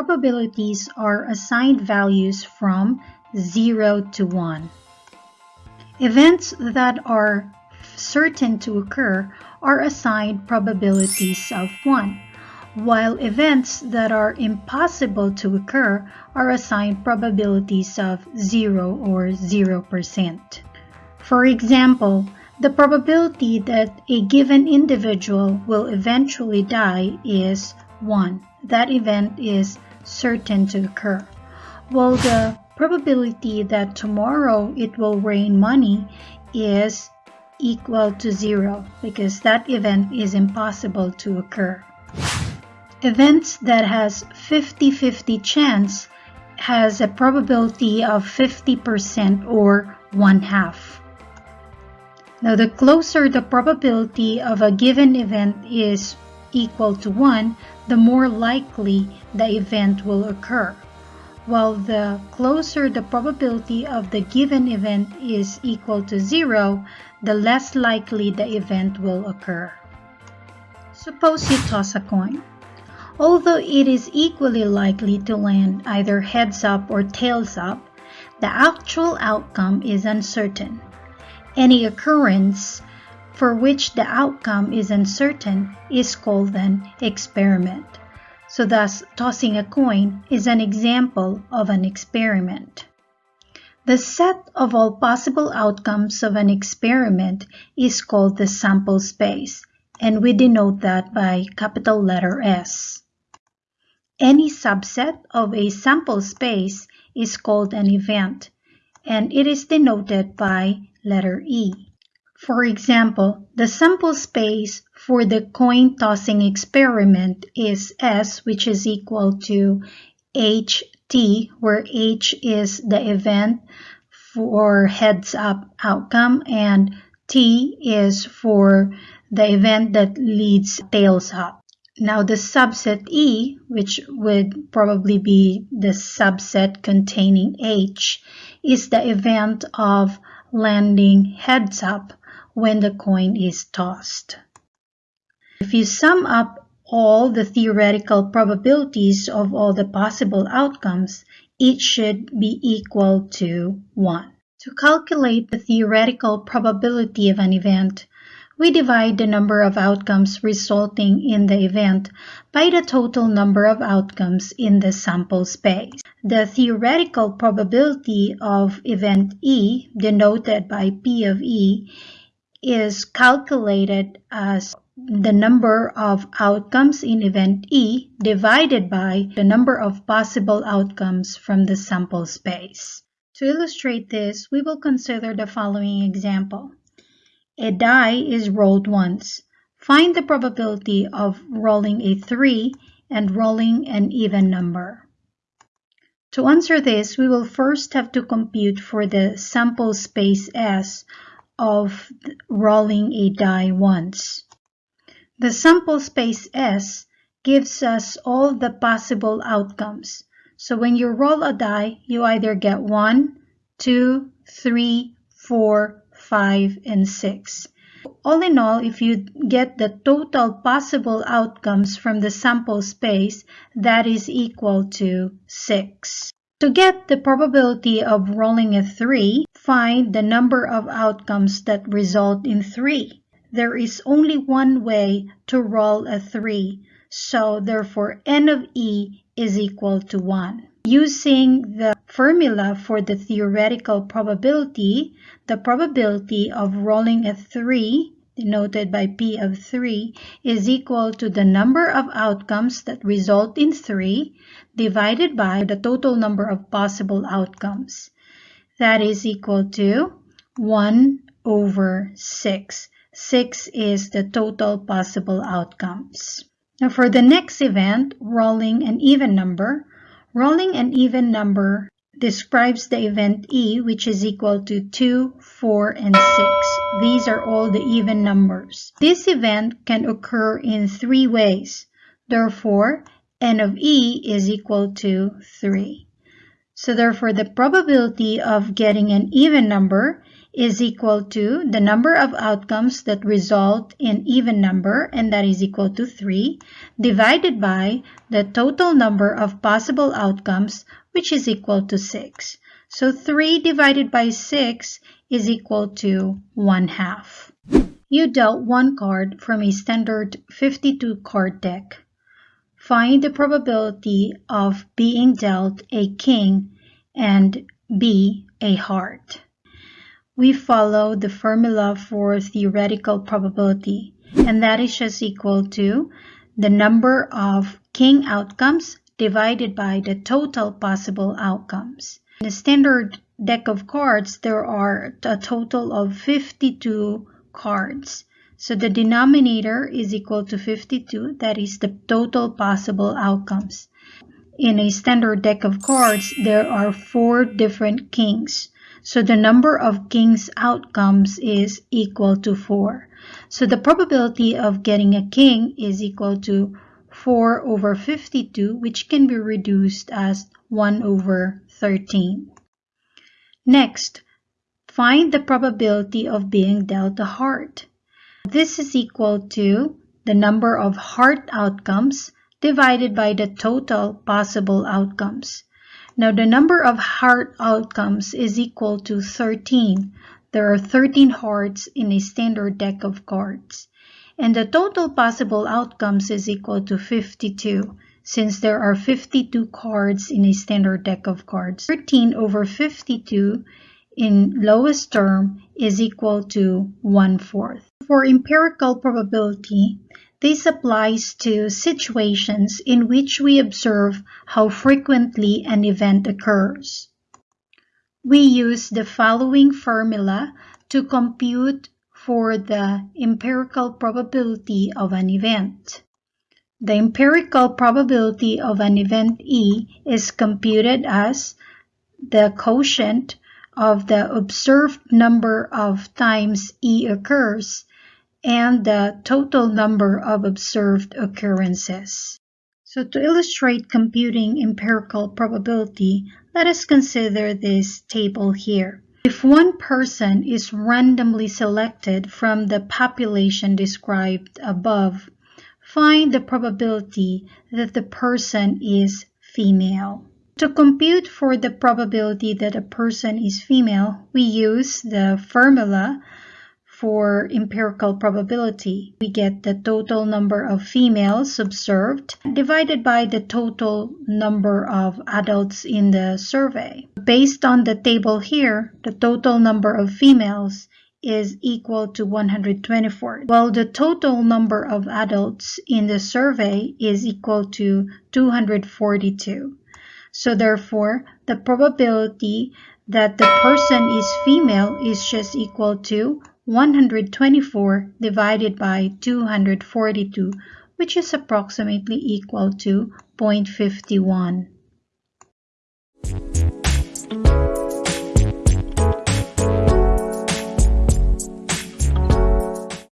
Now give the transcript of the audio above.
probabilities are assigned values from 0 to 1. Events that are certain to occur are assigned probabilities of 1, while events that are impossible to occur are assigned probabilities of 0 or 0%. For example, the probability that a given individual will eventually die is 1. That event is certain to occur. While the probability that tomorrow it will rain money is equal to zero because that event is impossible to occur. Events that has 50-50 chance has a probability of 50% or one half. Now the closer the probability of a given event is equal to 1, the more likely the event will occur while the closer the probability of the given event is equal to zero, the less likely the event will occur. Suppose you toss a coin. Although it is equally likely to land either heads up or tails up, the actual outcome is uncertain. Any occurrence for which the outcome is uncertain is called an experiment. So thus, tossing a coin is an example of an experiment. The set of all possible outcomes of an experiment is called the sample space, and we denote that by capital letter S. Any subset of a sample space is called an event, and it is denoted by letter E. For example, the sample space for the coin tossing experiment is S, which is equal to HT, where H is the event for heads up outcome and T is for the event that leads tails up. Now the subset E, which would probably be the subset containing H, is the event of landing heads up when the coin is tossed. If you sum up all the theoretical probabilities of all the possible outcomes, it should be equal to 1. To calculate the theoretical probability of an event, we divide the number of outcomes resulting in the event by the total number of outcomes in the sample space. The theoretical probability of event E, denoted by P of E, is calculated as the number of outcomes in event E divided by the number of possible outcomes from the sample space. To illustrate this, we will consider the following example. A die is rolled once. Find the probability of rolling a 3 and rolling an even number. To answer this, we will first have to compute for the sample space S of rolling a die once. The sample space S gives us all the possible outcomes. So when you roll a die, you either get 1, 2, 3, 4, 5, and 6. All in all, if you get the total possible outcomes from the sample space, that is equal to 6. To get the probability of rolling a 3, find the number of outcomes that result in 3. There is only one way to roll a 3, so therefore n of e is equal to 1. Using the formula for the theoretical probability, the probability of rolling a 3 denoted by P of 3, is equal to the number of outcomes that result in 3 divided by the total number of possible outcomes. That is equal to 1 over 6. 6 is the total possible outcomes. Now for the next event, rolling an even number, rolling an even number describes the event E, which is equal to 2, 4, and 6. These are all the even numbers. This event can occur in three ways. Therefore, n of E is equal to 3. So therefore, the probability of getting an even number is equal to the number of outcomes that result in even number, and that is equal to 3, divided by the total number of possible outcomes, which is equal to 6. So 3 divided by 6 is equal to 1 half. You dealt one card from a standard 52 card deck. Find the probability of being dealt a king and B a heart we follow the formula for theoretical probability, and that is just equal to the number of king outcomes divided by the total possible outcomes. In a standard deck of cards, there are a total of 52 cards. So the denominator is equal to 52, that is the total possible outcomes. In a standard deck of cards, there are four different kings. So the number of king's outcomes is equal to 4. So the probability of getting a king is equal to 4 over 52, which can be reduced as 1 over 13. Next, find the probability of being dealt a heart. This is equal to the number of heart outcomes divided by the total possible outcomes. Now the number of heart outcomes is equal to 13. There are 13 hearts in a standard deck of cards. And the total possible outcomes is equal to 52 since there are 52 cards in a standard deck of cards. 13 over 52 in lowest term is equal to 1 fourth. For empirical probability, this applies to situations in which we observe how frequently an event occurs. We use the following formula to compute for the empirical probability of an event. The empirical probability of an event E is computed as the quotient of the observed number of times E occurs and the total number of observed occurrences. So to illustrate computing empirical probability, let us consider this table here. If one person is randomly selected from the population described above, find the probability that the person is female. To compute for the probability that a person is female, we use the formula for empirical probability. We get the total number of females observed divided by the total number of adults in the survey. Based on the table here, the total number of females is equal to 124, while the total number of adults in the survey is equal to 242. So therefore, the probability that the person is female is just equal to 124 divided by 242, which is approximately equal to 0.51.